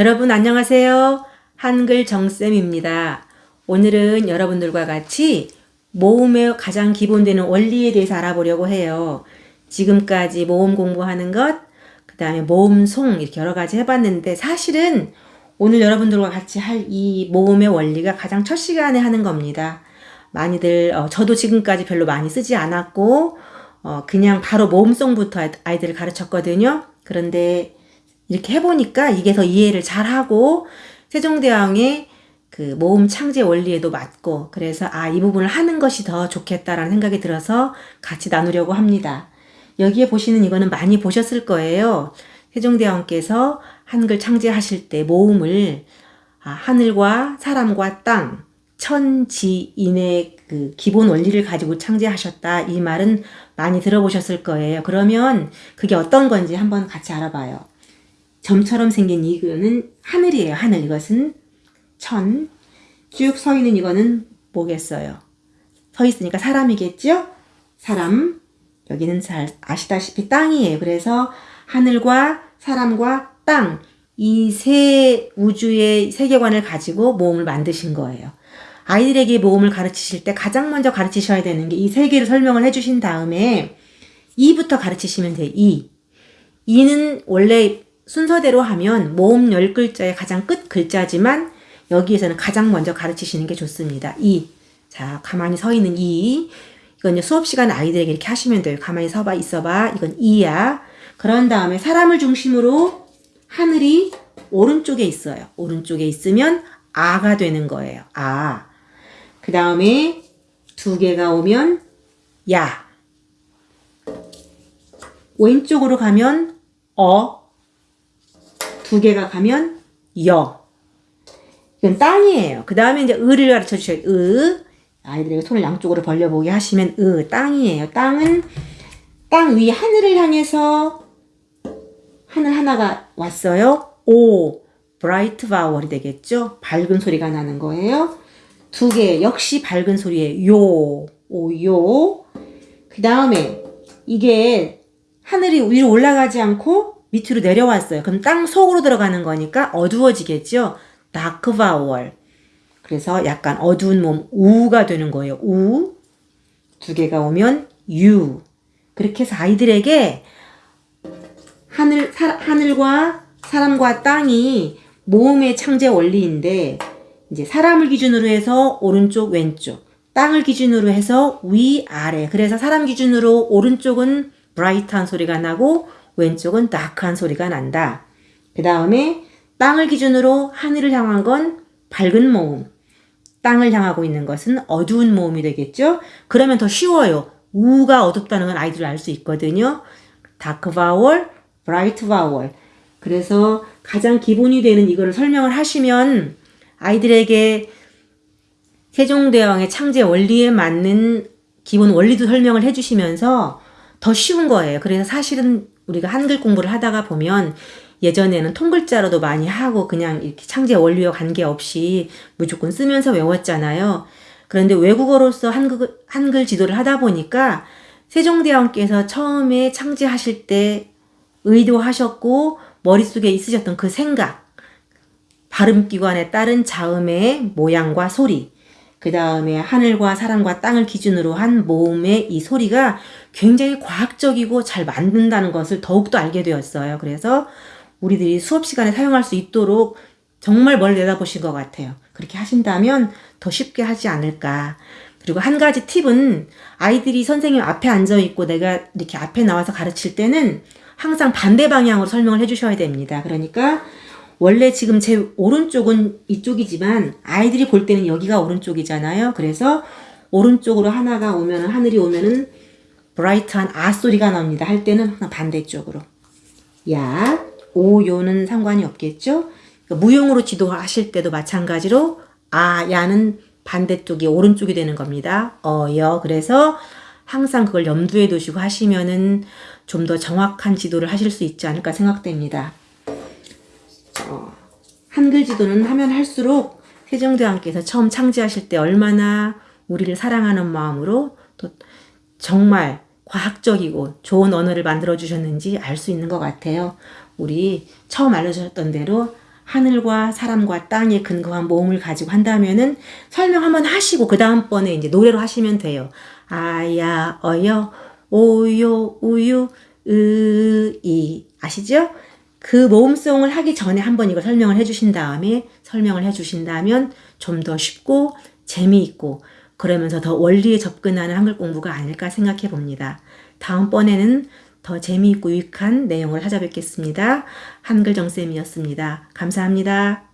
여러분 안녕하세요. 한글 정쌤입니다. 오늘은 여러분들과 같이 모음의 가장 기본되는 원리에 대해서 알아보려고 해요. 지금까지 모음 공부하는 것, 그 다음에 모음송 이렇게 여러 가지 해봤는데 사실은 오늘 여러분들과 같이 할 이 모음의 원리가 가장 첫 시간에 하는 겁니다. 많이들 어, 저도 지금까지 별로 많이 쓰지 않았고 어, 그냥 바로 모음송부터 아이들을 가르쳤거든요. 그런데 이렇게 해보니까 이게 더 이해를 잘하고 세종대왕의 그 모음 창제 원리에도 맞고 그래서 아 이 부분을 하는 것이 더 좋겠다라는 생각이 들어서 같이 나누려고 합니다. 여기에 보시는 이거는 많이 보셨을 거예요. 세종대왕께서 한글 창제하실 때 모음을 아, 하늘과 사람과 땅, 천지인의 그 기본 원리를 가지고 창제하셨다. 이 말은 많이 들어보셨을 거예요. 그러면 그게 어떤 건지 한번 같이 알아봐요. 점처럼 생긴 이거는 하늘이에요. 하늘. 이것은 천. 쭉 서 있는 이거는 뭐겠어요? 서 있으니까 사람이겠죠? 사람. 여기는 잘 아시다시피 땅이에요. 그래서 하늘과 사람과 땅. 이 세 우주의 세계관을 가지고 모음을 만드신 거예요. 아이들에게 모음을 가르치실 때 가장 먼저 가르치셔야 되는 게 이 세 개를 설명을 해주신 다음에 이부터 가르치시면 돼요. 이. 이는 원래 순서대로 하면 모음 10글자의 가장 끝 글자지만 여기에서는 가장 먼저 가르치시는 게 좋습니다. 이. 자, 가만히 서 있는 이. 이건 수업 시간 아이들에게 이렇게 하시면 돼요. 가만히 서봐, 있어봐. 이건 이야. 그런 다음에 사람을 중심으로 하늘이 오른쪽에 있어요. 오른쪽에 있으면 아가 되는 거예요. 아. 그 다음에 두 개가 오면 야. 왼쪽으로 가면 어. 두 개가 가면 여. 이건 땅이에요. 그 다음에 이제 을을 가르쳐 주셔요. 으. 아이들에게 손을 양쪽으로 벌려보게 하시면 으. 땅이에요. 땅은 땅 위 하늘을 향해서 하늘 하나가 왔어요. 오. bright vowel이 되겠죠? 밝은 소리가 나는 거예요. 두 개, 역시 밝은 소리에 요, 오, 요. 그 다음에 이게 하늘이 위로 올라가지 않고 밑으로 내려왔어요. 그럼 땅 속으로 들어가는 거니까 어두워지겠죠? dark vowel. 그래서 약간 어두운 모음, 우가 되는 거예요. 우. 두 개가 오면 유. 그렇게 해서 아이들에게 하늘, 사, 하늘과 사람과 땅이 모음의 창제 원리인데 이제 사람을 기준으로 해서 오른쪽 왼쪽 땅을 기준으로 해서 위 아래 그래서 사람 기준으로 오른쪽은 브라이트한 소리가 나고 왼쪽은 다크한 소리가 난다. 그 다음에 땅을 기준으로 하늘을 향한 건 밝은 모음 땅을 향하고 있는 것은 어두운 모음이 되겠죠. 그러면 더 쉬워요. 우가 어둡다는 건 아이들 알수 있거든요. dark vowel, bright vowel. 그래서 가장 기본이 되는 이거를 설명을 하시면 아이들에게 세종대왕의 창제 원리에 맞는 기본 원리도 설명을 해주시면서 더 쉬운 거예요. 그래서 사실은 우리가 한글 공부를 하다가 보면 예전에는 통글자로도 많이 하고 그냥 이렇게 창제 원리와 관계없이 무조건 쓰면서 외웠잖아요. 그런데 외국어로서 한글, 한글 지도를 하다 보니까 세종대왕께서 처음에 창제하실 때 의도하셨고 머릿속에 있으셨던 그 생각 발음기관에 따른 자음의 모양과 소리 그 다음에 하늘과 사람과 땅을 기준으로 한 모음의 이 소리가 굉장히 과학적이고 잘 만든다는 것을 더욱더 알게 되었어요. 그래서 우리들이 수업 시간에 사용할 수 있도록 정말 멀 내다보신 것 같아요. 그렇게 하신다면 더 쉽게 하지 않을까. 그리고 한 가지 팁은 아이들이 선생님 앞에 앉아 있고 내가 이렇게 앞에 나와서 가르칠 때는 항상 반대 방향으로 설명을 해주셔야 됩니다. 그러니까 원래 지금 제 오른쪽은 이쪽이지만 아이들이 볼 때는 여기가 오른쪽이잖아요. 그래서 오른쪽으로 하나가 오면은 하늘이 오면은 브라이트한 아 소리가 나옵니다. 할 때는 반대쪽으로. 야, 오, 요는 상관이 없겠죠? 그러니까 무용으로 지도하실 때도 마찬가지로 아, 야는 반대쪽이 오른쪽이 되는 겁니다. 어, 여. 그래서 항상 그걸 염두에 두시고 하시면은 좀 더 정확한 지도를 하실 수 있지 않을까 생각됩니다. 어, 한글 지도는 하면 할수록 세종대왕께서 처음 창제하실 때 얼마나 우리를 사랑하는 마음으로 또 정말 과학적이고 좋은 언어를 만들어 주셨는지 알 수 있는 것 같아요. 우리 처음 알려주셨던 대로 하늘과 사람과 땅에 근거한 모음을 가지고 한다면은 설명 한번 하시고 그 다음번에 이제 노래로 하시면 돼요. 아야 어여 오요 우유 으이 아시죠? 그 모음송을 하기 전에 한번 이거 설명을 해주신 다음에 설명을 해주신다면 좀 더 쉽고 재미있고 그러면서 더 원리에 접근하는 한글 공부가 아닐까 생각해 봅니다. 다음번에는 더 재미있고 유익한 내용을 찾아뵙겠습니다. 한글정쌤이었습니다. 감사합니다.